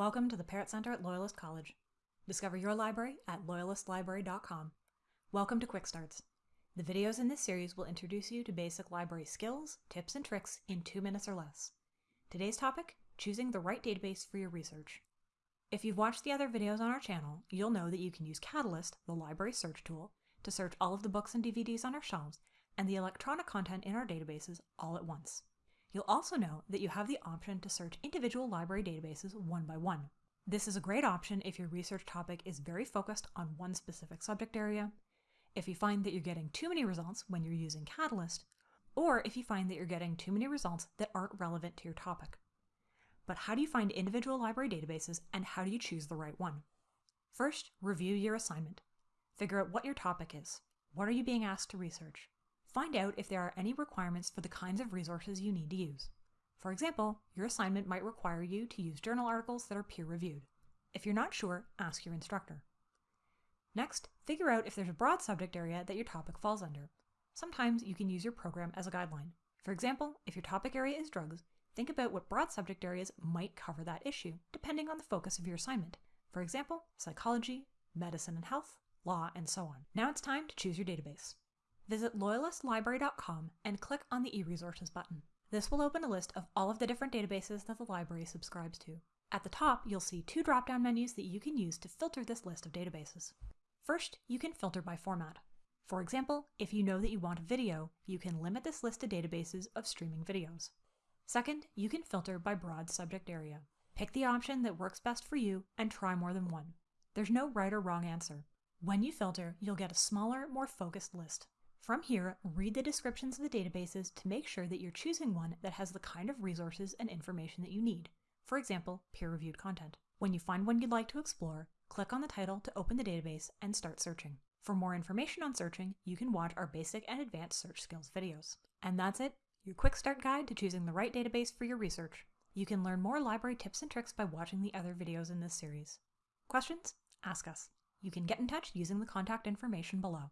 Welcome to the Parrott Center at Loyalist College. Discover your library at loyalistlibrary.com. Welcome to Quick Starts. The videos in this series will introduce you to basic library skills, tips, and tricks in two minutes or less. Today's topic, choosing the right database for your research. If you've watched the other videos on our channel, you'll know that you can use Catalyst, the library search tool, to search all of the books and DVDs on our shelves and the electronic content in our databases all at once. You'll also know that you have the option to search individual library databases one by one. This is a great option if your research topic is very focused on one specific subject area, if you find that you're getting too many results when you're using Catalyst, or if you find that you're getting too many results that aren't relevant to your topic. But how do you find individual library databases and how do you choose the right one? First, review your assignment. Figure out what your topic is. What are you being asked to research? Find out if there are any requirements for the kinds of resources you need to use. For example, your assignment might require you to use journal articles that are peer-reviewed. If you're not sure, ask your instructor. Next, figure out if there's a broad subject area that your topic falls under. Sometimes you can use your program as a guideline. For example, if your topic area is drugs, think about what broad subject areas might cover that issue, depending on the focus of your assignment. For example, psychology, medicine and health, law, and so on. Now it's time to choose your database. Visit loyalistlibrary.com and click on the eResources button. This will open a list of all of the different databases that the library subscribes to. At the top, you'll see two drop-down menus that you can use to filter this list of databases. First, you can filter by format. For example, if you know that you want a video, you can limit this list to databases of streaming videos. Second, you can filter by broad subject area. Pick the option that works best for you and try more than one. There's no right or wrong answer. When you filter, you'll get a smaller, more focused list. From here, read the descriptions of the databases to make sure that you're choosing one that has the kind of resources and information that you need. For example, peer-reviewed content. When you find one you'd like to explore, click on the title to open the database and start searching. For more information on searching, you can watch our basic and advanced search skills videos. And that's it, your quick start guide to choosing the right database for your research. You can learn more library tips and tricks by watching the other videos in this series. Questions? Ask us. You can get in touch using the contact information below.